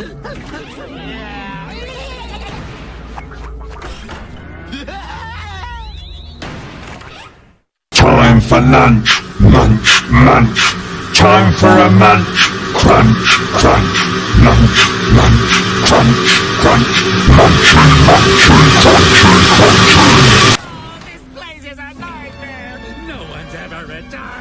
Time for lunch, munch, munch. Time for a munch, crunch, crunch, munch, munch, crunch, crunch, munch, munch, crunch, crunch. crunch.